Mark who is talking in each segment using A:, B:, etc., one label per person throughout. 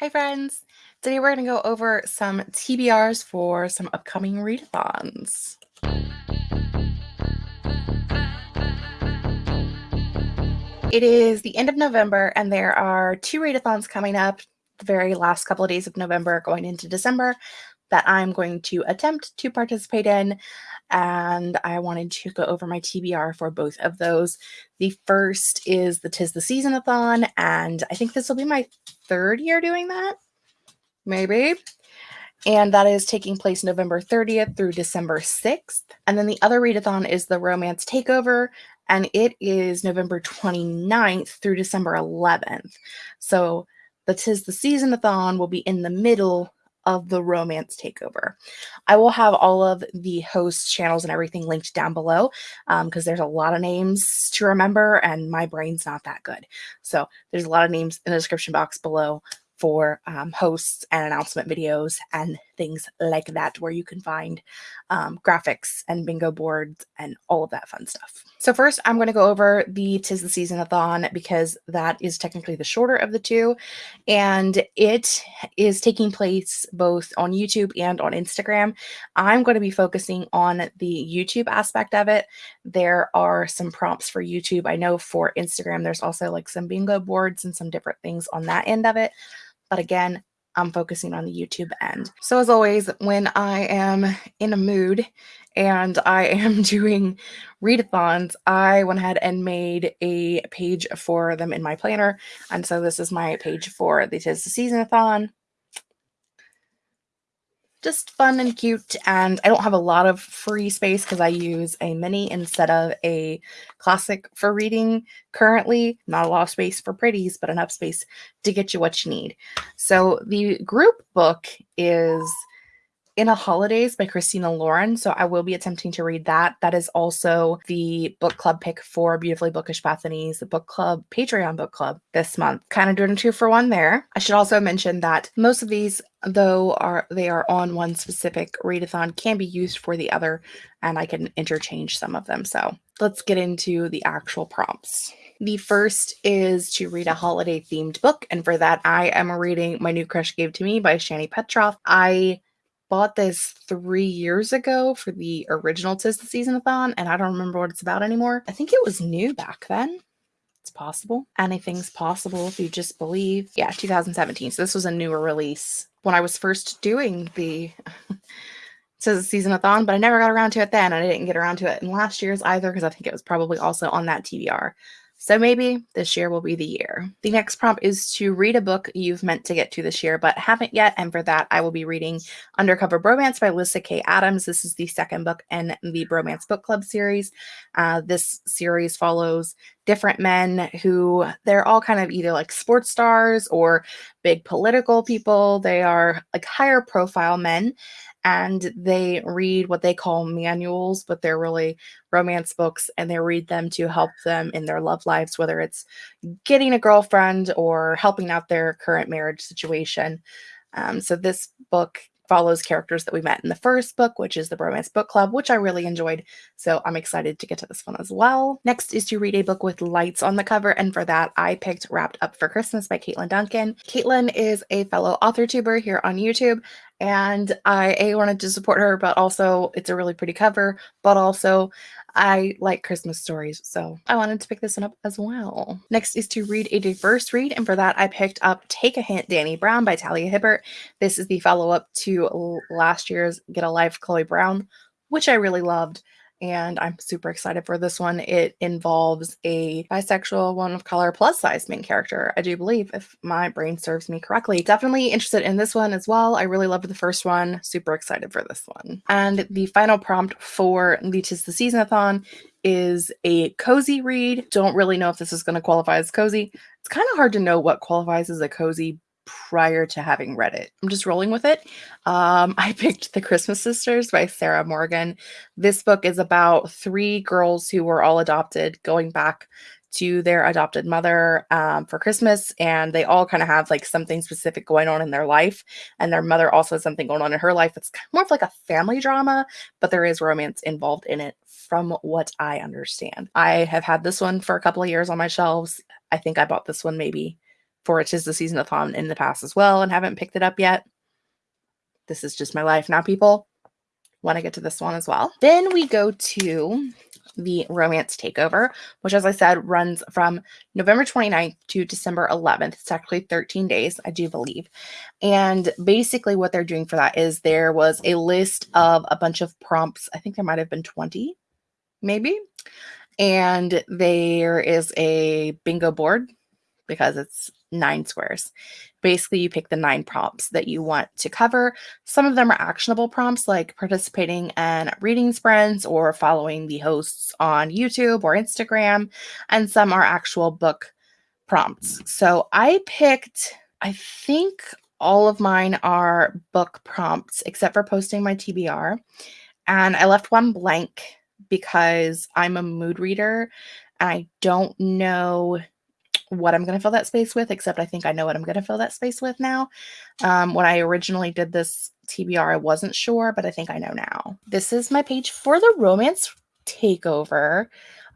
A: Hi, friends. Today we're going to go over some TBRs for some upcoming readathons. It is the end of November, and there are two readathons coming up the very last couple of days of November going into December that I'm going to attempt to participate in. And I wanted to go over my TBR for both of those. The first is the Tis the Seasonathon, and I think this will be my third year doing that maybe. And that is taking place November 30th through December 6th. And then the other readathon is the Romance Takeover, and it is November 29th through December 11th. So the Tis the Seasonathon will be in the middle of the romance takeover. I will have all of the host channels and everything linked down below because um, there's a lot of names to remember and my brain's not that good. So there's a lot of names in the description box below for um, hosts and announcement videos and things like that, where you can find um, graphics and bingo boards and all of that fun stuff. So first, I'm going to go over the Tis the Season-a-thon because that is technically the shorter of the two, and it is taking place both on YouTube and on Instagram. I'm going to be focusing on the YouTube aspect of it. There are some prompts for YouTube. I know for Instagram, there's also like some bingo boards and some different things on that end of it. But again, I'm focusing on the YouTube end. So as always, when I am in a mood and I am doing readathons, I went ahead and made a page for them in my planner. And so this is my page for the Tis the Seasonathon just fun and cute. And I don't have a lot of free space because I use a mini instead of a classic for reading currently. Not a lot of space for pretties, but enough space to get you what you need. So the group book is in a Holidaze by Christina Lauren. So I will be attempting to read that. That is also the book club pick for Beautifully Bookish Bethany's book club, Patreon book club this month. Kind of doing a two for one there. I should also mention that most of these, though are they are on one specific readathon, can be used for the other, and I can interchange some of them. So let's get into the actual prompts. The first is to read a holiday themed book, and for that, I am reading My New Crush Gave to Me by Shani Petroff. I bought this three years ago for the original Tis the Season-a-thon, and I don't remember what it's about anymore. I think it was new back then. It's possible. Anything's possible if you just believe. Yeah, 2017. So this was a newer release when I was first doing the Tis the Season-a-thon, but I never got around to it then. And I didn't get around to it in last year's either because I think it was probably also on that TBR. So maybe this year will be the year. The next prompt is to read a book you've meant to get to this year but haven't yet. And for that, I will be reading Undercover Bromance by Lyssa Kay Adams. This is the second book in the Bromance Book Club series. Uh, this series follows different men who they're all kind of either like sports stars or big political people. They are like higher profile men and they read what they call manuals, but they're really romance books and they read them to help them in their love lives, whether it's getting a girlfriend or helping out their current marriage situation. Um, so this book follows characters that we met in the first book, which is the Bromance Book Club, which I really enjoyed. So I'm excited to get to this one as well. Next is to read a book with lights on the cover. And for that, I picked Wrapped Up for Christmas by Caitlin Duncan. Caitlin is a fellow author tuber here on YouTube. And I a wanted to support her, but also it's a really pretty cover, but also I like Christmas stories, so I wanted to pick this one up as well. Next is to read a diverse read, and for that I picked up Take a Hint, Danny Brown by Talia Hibbert. This is the follow-up to last year's Get a Life, Chloe Brown, which I really loved and I'm super excited for this one. It involves a bisexual, one of color, plus size main character, I do believe, if my brain serves me correctly. Definitely interested in this one as well. I really loved the first one. Super excited for this one. And the final prompt for the Tis the Season-a-thon is a cozy read. Don't really know if this is going to qualify as cozy. It's kind of hard to know what qualifies as a cozy prior to having read it. I'm just rolling with it. Um, I picked The Christmas Sisters by Sarah Morgan. This book is about three girls who were all adopted going back to their adopted mother um, for Christmas, and they all kind of have like something specific going on in their life, and their mother also has something going on in her life. It's more of like a family drama, but there is romance involved in it, from what I understand. I have had this one for a couple of years on my shelves. I think I bought this one maybe for it is the season of thon in the past as well and haven't picked it up yet. This is just my life now, people. Want to get to this one as well. Then we go to the Romance Takeover, which, as I said, runs from November 29th to December 11th. It's actually 13 days, I do believe. And basically, what they're doing for that is there was a list of a bunch of prompts. I think there might have been 20, maybe. And there is a bingo board because it's nine squares. Basically, you pick the nine prompts that you want to cover. Some of them are actionable prompts like participating in reading sprints or following the hosts on YouTube or Instagram, and some are actual book prompts. So I picked, I think all of mine are book prompts except for posting my TBR. And I left one blank because I'm a mood reader and I don't know what I'm going to fill that space with, except I think I know what I'm going to fill that space with now. Um, when I originally did this TBR, I wasn't sure, but I think I know now. This is my page for the romance takeover.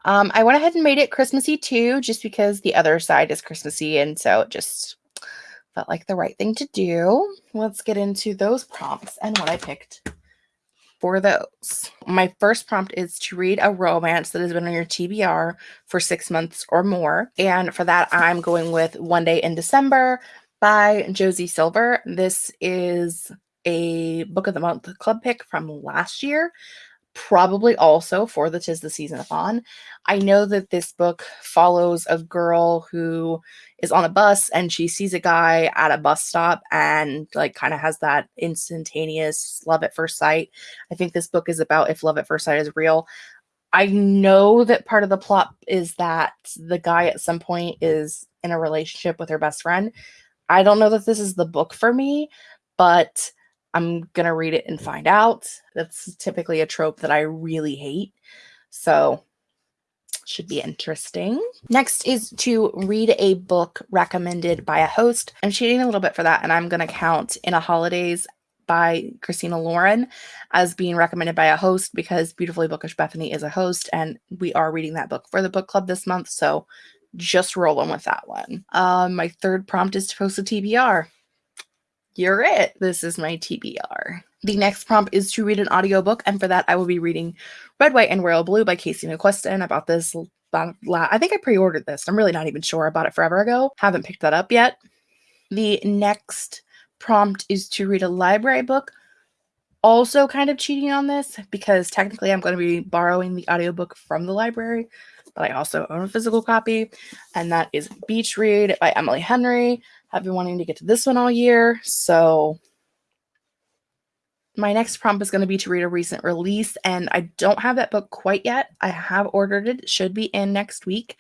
A: Um, I went ahead and made it Christmassy too, just because the other side is Christmassy, and so it just felt like the right thing to do. Let's get into those prompts and what I picked for those. My first prompt is to read a romance that has been on your TBR for six months or more. And for that, I'm going with One Day in December by Josie Silver. This is a book of the month club pick from last year probably also for the Tis the Season-a-thon. I know that this book follows a girl who is on a bus and she sees a guy at a bus stop and like kind of has that instantaneous love at first sight. I think this book is about if love at first sight is real. I know that part of the plot is that the guy at some point is in a relationship with her best friend. I don't know that this is the book for me, but I'm going to read it and find out. That's typically a trope that I really hate. So, should be interesting. Next is to read a book recommended by a host. I'm cheating a little bit for that, and I'm going to count In a Holidaze by Christina Lauren as being recommended by a host because Beautifully Bookish Bethany is a host, and we are reading that book for the book club this month. So, just rolling with that one. Um, my third prompt is to post a TBR you're it. This is my TBR. The next prompt is to read an audiobook, and for that, I will be reading Red, White, and Royal Blue by Casey McQuiston. About this, I think I pre ordered this. I'm really not even sure. about it forever ago. Haven't picked that up yet. The next prompt is to read a library book. Also, kind of cheating on this because technically I'm going to be borrowing the audiobook from the library, but I also own a physical copy, and that is Beach Read by Emily Henry. I've been wanting to get to this one all year. So my next prompt is going to be to read a recent release, and I don't have that book quite yet. I have ordered it, it should be in next week.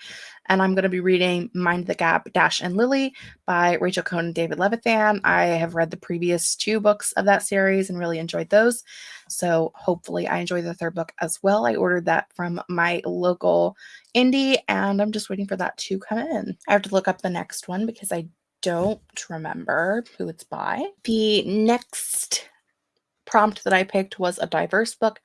A: And I'm going to be reading Mind the Gap, Dash and Lily by Rachel Cohn and David Levithan. I have read the previous two books of that series and really enjoyed those. So hopefully I enjoy the third book as well. I ordered that from my local indie, and I'm just waiting for that to come in. I have to look up the next one because I don't remember who it's by. The next prompt that I picked was a diverse book.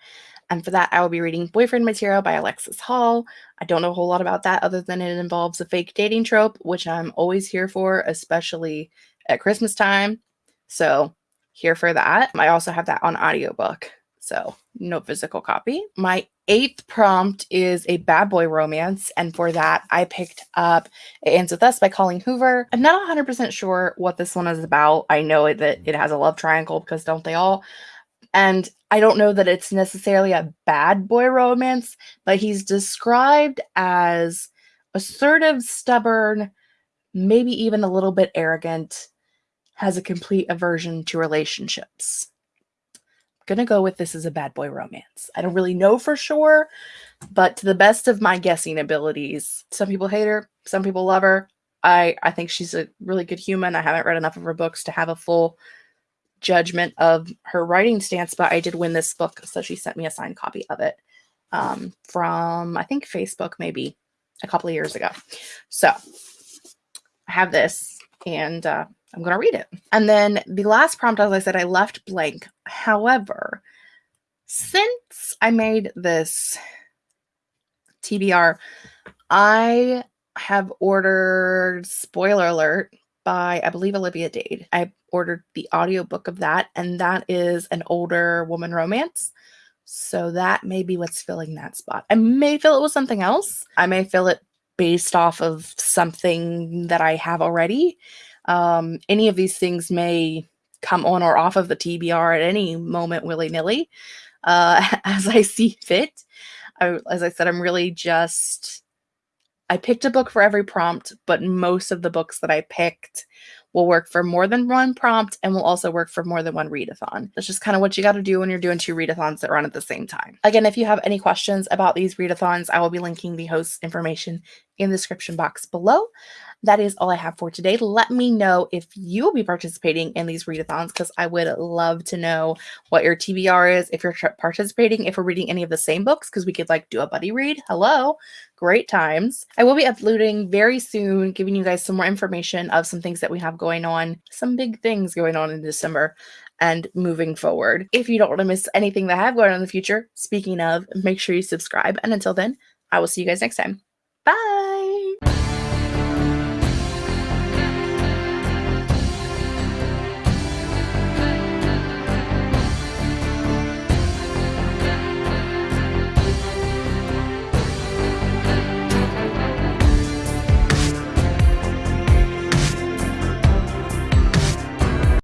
A: And for that, I will be reading Boyfriend Material by Alexis Hall. I don't know a whole lot about that other than it involves a fake dating trope, which I'm always here for, especially at Christmas time. So, here for that. I also have that on audiobook. So, no physical copy. My eighth prompt is a bad boy romance. And for that, I picked up It Ends With Us by Colleen Hoover. I'm not 100% sure what this one is about. I know that it has a love triangle because don't they all? And I don't know that it's necessarily a bad boy romance, but he's described as assertive, stubborn, maybe even a little bit arrogant, has a complete aversion to relationships gonna go with this as a bad boy romance. I don't really know for sure, but to the best of my guessing abilities, some people hate her, some people love her. I I think she's a really good human. I haven't read enough of her books to have a full judgment of her writing stance, but I did win this book, so she sent me a signed copy of it um, from I think Facebook maybe a couple of years ago. So I have this, and uh, I'm going to read it. And then the last prompt, as I said, I left blank. However, since I made this TBR, I have ordered, spoiler alert, by I believe Olivia Dade. I ordered the audiobook of that and that is an older woman romance. So that may be what's filling that spot. I may fill it with something else. I may fill it based off of something that I have already. Um, any of these things may come on or off of the TBR at any moment willy nilly uh, as I see fit. I, as I said, I'm really just, I picked a book for every prompt, but most of the books that I picked will work for more than one prompt and will also work for more than one readathon. That's just kind of what you got to do when you're doing two readathons that run at the same time. Again, if you have any questions about these readathons, I will be linking the host information in the description box below that is all I have for today. Let me know if you'll be participating in these readathons because I would love to know what your TBR is, if you're participating, if we're reading any of the same books, because we could like do a buddy read. Hello, great times. I will be uploading very soon, giving you guys some more information of some things that we have going on, some big things going on in December and moving forward. If you don't want to miss anything that I have going on in the future, speaking of, make sure you subscribe. And until then, I will see you guys next time.